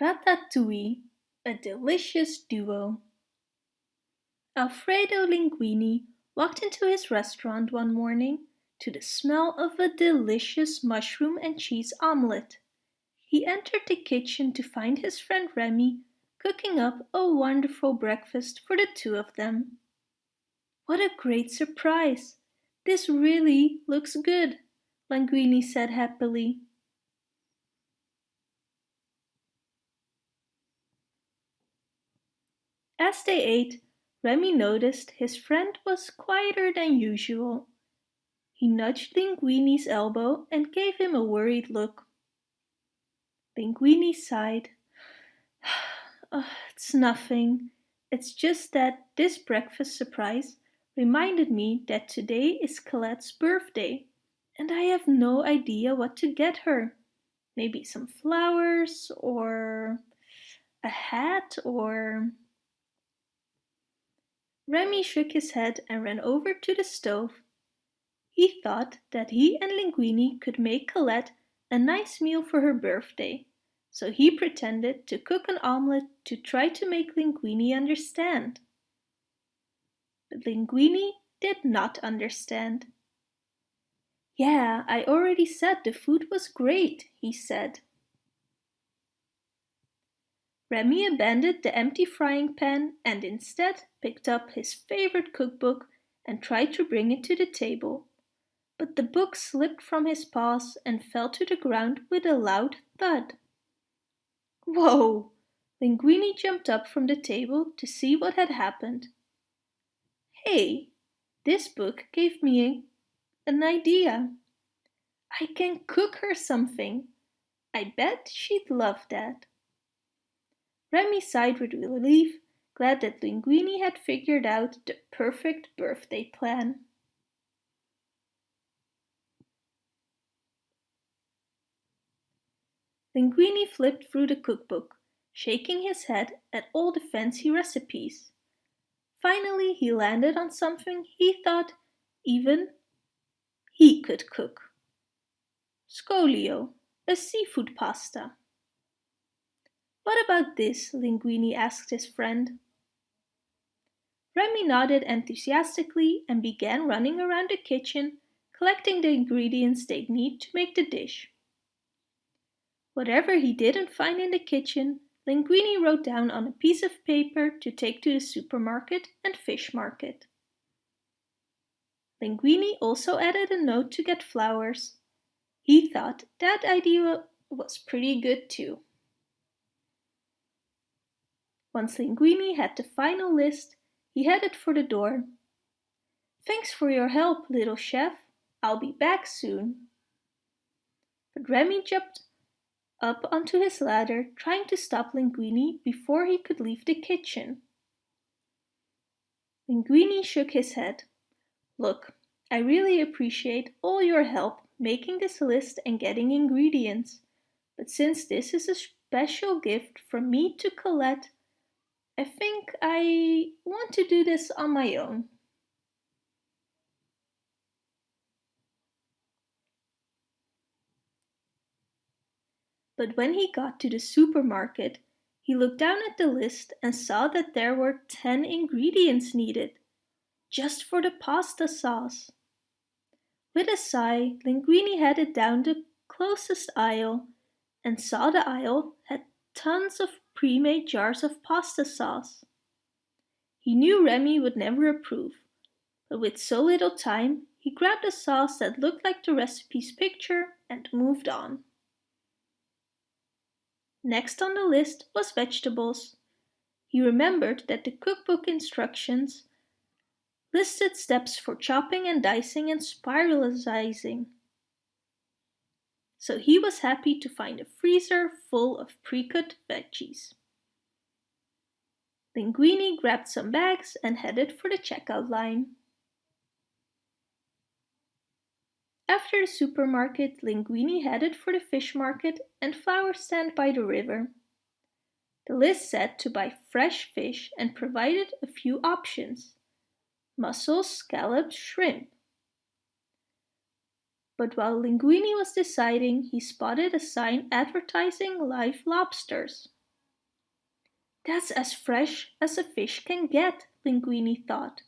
Ratatouille, a delicious duo. Alfredo Linguini walked into his restaurant one morning to the smell of a delicious mushroom and cheese omelette. He entered the kitchen to find his friend Remy cooking up a wonderful breakfast for the two of them. What a great surprise! This really looks good, Linguini said happily. As they ate, Remy noticed his friend was quieter than usual. He nudged Linguini's elbow and gave him a worried look. Linguini sighed. oh, it's nothing. It's just that this breakfast surprise reminded me that today is Colette's birthday and I have no idea what to get her. Maybe some flowers or a hat or Remy shook his head and ran over to the stove. He thought that he and Linguini could make Colette a nice meal for her birthday, so he pretended to cook an omelette to try to make Linguini understand. But Linguini did not understand. Yeah, I already said the food was great, he said. Remy abandoned the empty frying pan and instead picked up his favorite cookbook and tried to bring it to the table. But the book slipped from his paws and fell to the ground with a loud thud. Whoa! Linguini jumped up from the table to see what had happened. Hey, this book gave me a, an idea. I can cook her something. I bet she'd love that. Remy sighed with relief, glad that Linguini had figured out the perfect birthday plan. Linguini flipped through the cookbook, shaking his head at all the fancy recipes. Finally he landed on something he thought even he could cook. Scoglio, a seafood pasta. What about this? Linguini asked his friend. Remy nodded enthusiastically and began running around the kitchen, collecting the ingredients they'd need to make the dish. Whatever he didn't find in the kitchen, Linguini wrote down on a piece of paper to take to the supermarket and fish market. Linguini also added a note to get flowers. He thought that idea was pretty good too. Once Linguini had the final list, he headed for the door. Thanks for your help, little chef. I'll be back soon. But Remy jumped up onto his ladder, trying to stop Linguini before he could leave the kitchen. Linguini shook his head. Look, I really appreciate all your help making this list and getting ingredients. But since this is a special gift from me to Colette, I think I want to do this on my own. But when he got to the supermarket, he looked down at the list and saw that there were 10 ingredients needed, just for the pasta sauce. With a sigh, Linguini headed down the closest aisle and saw the aisle had tons of pre-made jars of pasta sauce. He knew Remy would never approve, but with so little time, he grabbed a sauce that looked like the recipe's picture and moved on. Next on the list was vegetables. He remembered that the cookbook instructions listed steps for chopping and dicing and spiralizing so he was happy to find a freezer full of pre-cut veggies. Linguini grabbed some bags and headed for the checkout line. After the supermarket, Linguini headed for the fish market and flower stand by the river. The list said to buy fresh fish and provided a few options. Mussels, scallops, shrimp. But while Linguini was deciding, he spotted a sign advertising live lobsters. That's as fresh as a fish can get, Linguini thought.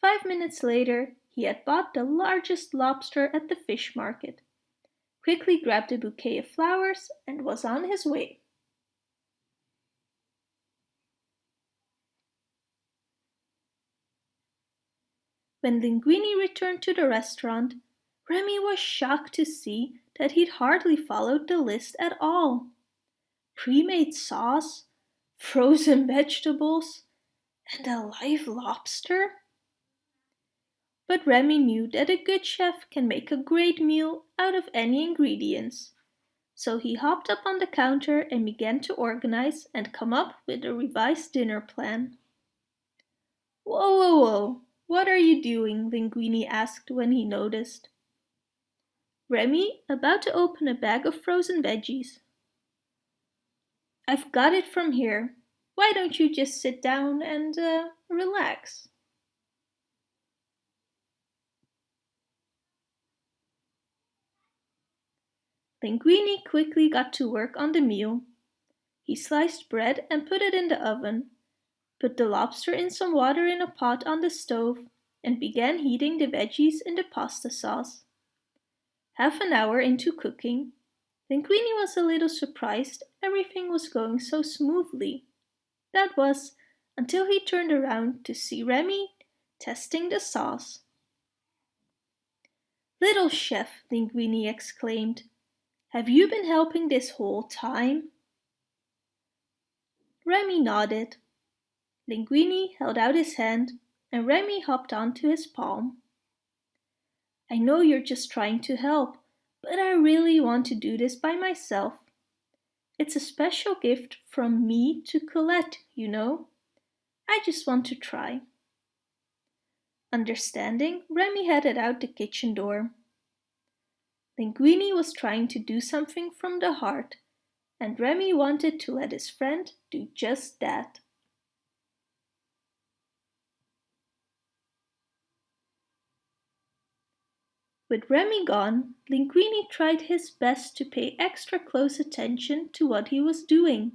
Five minutes later, he had bought the largest lobster at the fish market, quickly grabbed a bouquet of flowers and was on his way. When Linguini returned to the restaurant, Remy was shocked to see that he'd hardly followed the list at all. Pre-made sauce, frozen vegetables, and a live lobster? But Remy knew that a good chef can make a great meal out of any ingredients. So he hopped up on the counter and began to organize and come up with a revised dinner plan. Whoa, whoa, whoa, what are you doing? Linguini asked when he noticed. Remy, about to open a bag of frozen veggies. I've got it from here. Why don't you just sit down and uh, relax? Linguini quickly got to work on the meal. He sliced bread and put it in the oven, put the lobster in some water in a pot on the stove, and began heating the veggies in the pasta sauce. Half an hour into cooking, Linguini was a little surprised everything was going so smoothly. That was until he turned around to see Remy testing the sauce. Little chef, Linguini exclaimed, have you been helping this whole time? Remy nodded. Linguini held out his hand and Remy hopped onto his palm. I know you're just trying to help, but I really want to do this by myself. It's a special gift from me to Colette, you know. I just want to try. Understanding, Remy headed out the kitchen door. Linguini was trying to do something from the heart, and Remy wanted to let his friend do just that. With Remy gone, Linguini tried his best to pay extra close attention to what he was doing.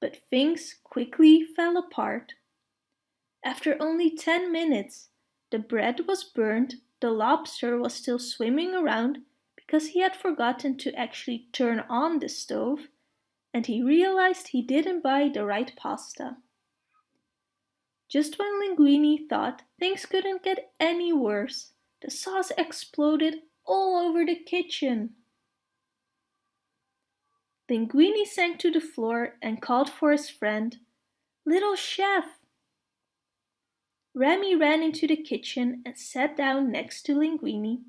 But things quickly fell apart. After only 10 minutes, the bread was burned, the lobster was still swimming around because he had forgotten to actually turn on the stove, and he realized he didn't buy the right pasta. Just when Linguini thought things couldn't get any worse, the sauce exploded all over the kitchen. Linguini sank to the floor and called for his friend. Little chef! Remy ran into the kitchen and sat down next to Linguini.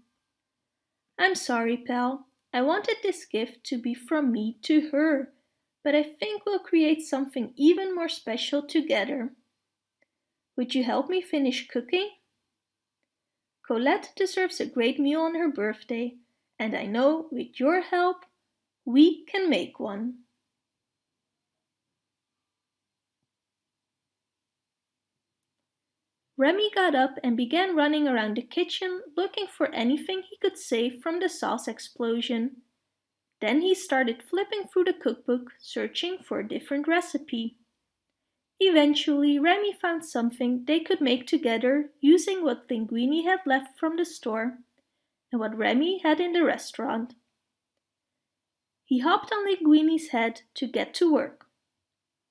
I'm sorry, pal. I wanted this gift to be from me to her, but I think we'll create something even more special together. Would you help me finish cooking? Colette deserves a great meal on her birthday, and I know with your help, we can make one. Remy got up and began running around the kitchen looking for anything he could save from the sauce explosion. Then he started flipping through the cookbook, searching for a different recipe. Eventually, Remy found something they could make together using what Linguini had left from the store and what Remy had in the restaurant. He hopped on Linguini's head to get to work.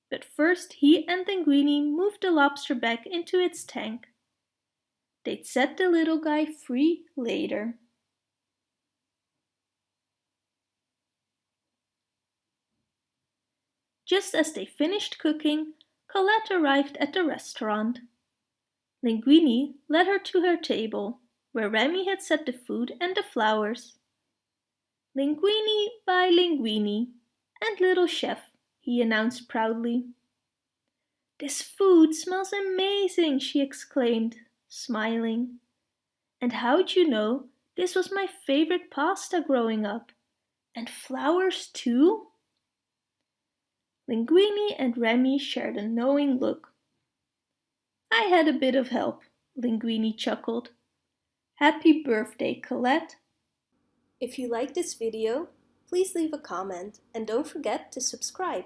But first he and Linguini moved the lobster back into its tank. They'd set the little guy free later. Just as they finished cooking, Colette arrived at the restaurant. Linguini led her to her table, where Remy had set the food and the flowers. Linguini by Linguini and little chef, he announced proudly. This food smells amazing, she exclaimed, smiling. And how'd you know this was my favorite pasta growing up? And flowers too? Linguini and Remy shared a knowing look. I had a bit of help, Linguini chuckled. Happy birthday, Colette! If you like this video, please leave a comment and don't forget to subscribe.